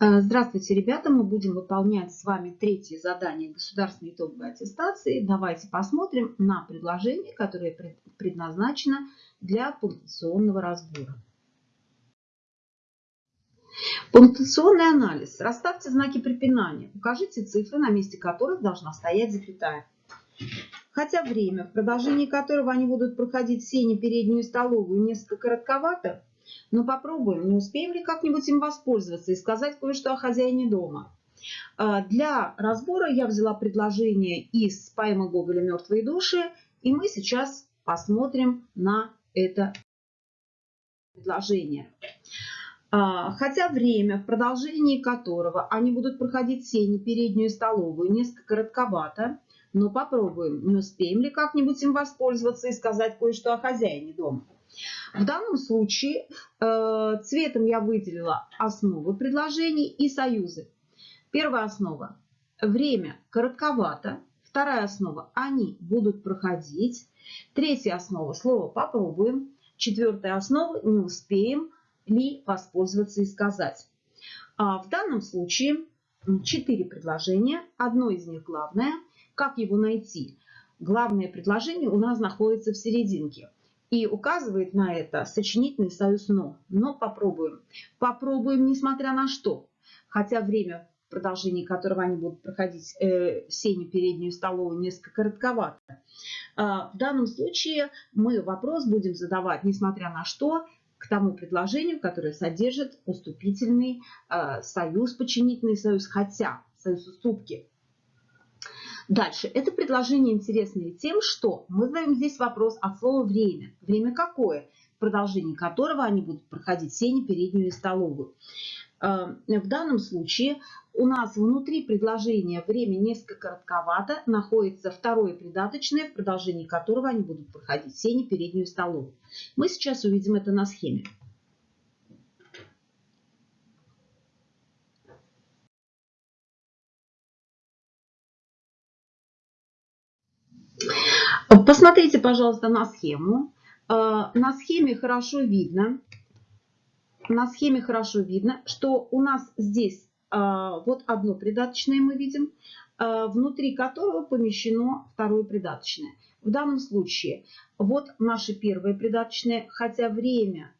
Э, здравствуйте, ребята! Мы будем выполнять с вами третье задание государственной итоговой аттестации. Давайте посмотрим на предложение, которое предназначено для пунктуационного разбора. Пунктуационный анализ. Расставьте знаки препинания. Укажите цифры, на месте которых должна стоять запятая. Хотя время, в продолжении которого они будут проходить сени, переднюю и столовую, несколько коротковато, но попробуем, не успеем ли как-нибудь им воспользоваться и сказать кое-что о хозяине дома. А, для разбора я взяла предложение из поэмы Гоголя «Мертвые души», и мы сейчас посмотрим на это предложение. А, хотя время, в продолжении которого они будут проходить сени, переднюю и столовую, несколько коротковато, но попробуем, не успеем ли как-нибудь им воспользоваться и сказать кое-что о хозяине дома. В данном случае э, цветом я выделила основы предложений и союзы. Первая основа – время коротковато. Вторая основа – они будут проходить. Третья основа – слово «попробуем». Четвертая основа – не успеем ли воспользоваться и сказать. А в данном случае четыре предложения. Одно из них главное. Как его найти? Главное предложение у нас находится в серединке. И указывает на это сочинительный союз «но». Но попробуем. Попробуем, несмотря на что. Хотя время, в которого они будут проходить э, сеню, переднюю столовую, несколько коротковато. Э, в данном случае мы вопрос будем задавать, несмотря на что, к тому предложению, которое содержит уступительный э, союз, подчинительный союз, хотя союз уступки Дальше. Это предложение интересное тем, что мы задаем здесь вопрос от слова «время». Время какое? В продолжении которого они будут проходить сени, переднюю и столовую. Э, в данном случае у нас внутри предложения время несколько коротковато, находится второе придаточное, в продолжении которого они будут проходить сени, переднюю и столовую. Мы сейчас увидим это на схеме. Посмотрите, пожалуйста, на схему. Э, на схеме хорошо видно, на схеме хорошо видно, что у нас здесь э, вот одно придаточное мы видим, э, внутри которого помещено второе придаточное. В данном случае вот наше первое придаточное, хотя время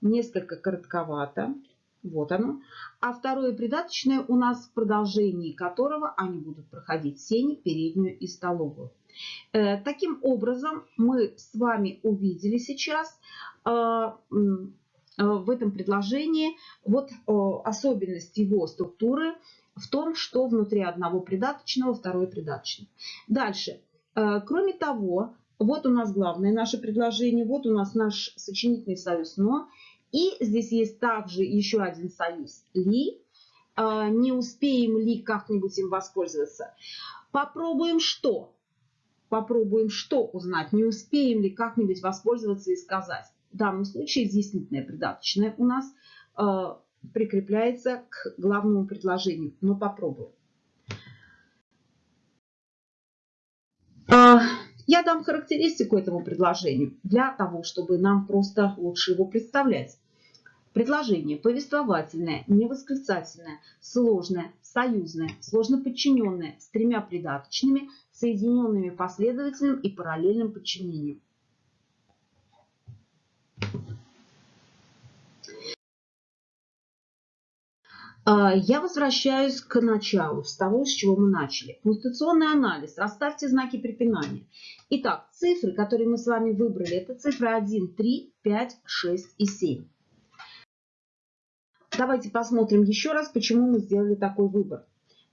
несколько коротковато, вот оно. А второе придаточное у нас в продолжении которого они будут проходить сени, переднюю и столовую. Э, таким образом, мы с вами увидели сейчас э, э, в этом предложении вот особенность его структуры в том, что внутри одного придаточного второе придаточное. Дальше. Кроме того, вот у нас главное наше предложение, вот у нас наш сочинительный союз «но». И здесь есть также еще один союз «ли». Не успеем ли как-нибудь им воспользоваться? Попробуем что? попробуем что узнать, не успеем ли как-нибудь воспользоваться и сказать. В данном случае изъяснительное придаточное у нас э, прикрепляется к главному предложению, но попробуем. Э, я дам характеристику этому предложению для того, чтобы нам просто лучше его представлять. Предложение повествовательное, невосклицательное, сложное, союзное, сложно подчиненное, с тремя придаточными, соединенными последовательным и параллельным подчинением. Я возвращаюсь к началу, с того, с чего мы начали. Пунктуационный анализ. Расставьте знаки препинания. Итак, цифры, которые мы с вами выбрали, это цифры 1, 3, 5, 6 и 7. Давайте посмотрим еще раз, почему мы сделали такой выбор.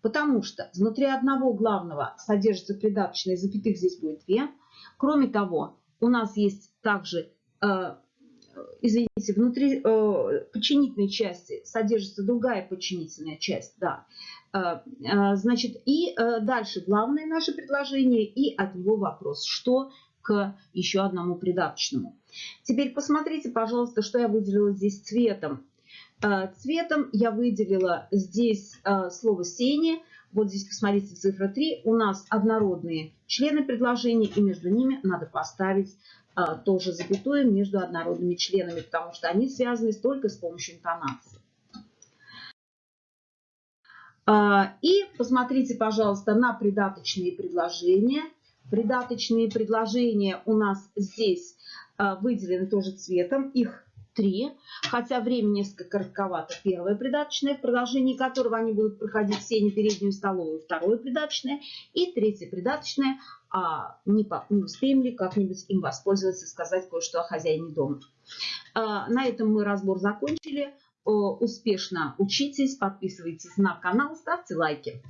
Потому что внутри одного главного содержится придаточное, запятых здесь будет две. Кроме того, у нас есть также, э, извините, внутри э, подчинительной части содержится другая подчинительная часть. Да. Э, э, значит, и дальше главное наше предложение и от него вопрос, что к еще одному придаточному. Теперь посмотрите, пожалуйста, что я выделила здесь цветом. Цветом я выделила здесь слово «сени». Вот здесь, посмотрите, цифра 3. У нас однородные члены предложения, и между ними надо поставить э, тоже запятую между однородными членами, потому что они связаны только с помощью интонации. А, И посмотрите, пожалуйста, на придаточные предложения. Придаточные предложения у нас здесь а, выделены тоже цветом. Их три, хотя время несколько коротковато. Первое придаточное, в продолжении которого они будут проходить все не переднюю столовую. Второе придаточное и третье придаточное. А не, по, не успеем ли как-нибудь им воспользоваться, сказать кое-что о хозяине дома. А, на этом мы разбор закончили. Успешно учитесь, подписывайтесь на канал, ставьте лайки.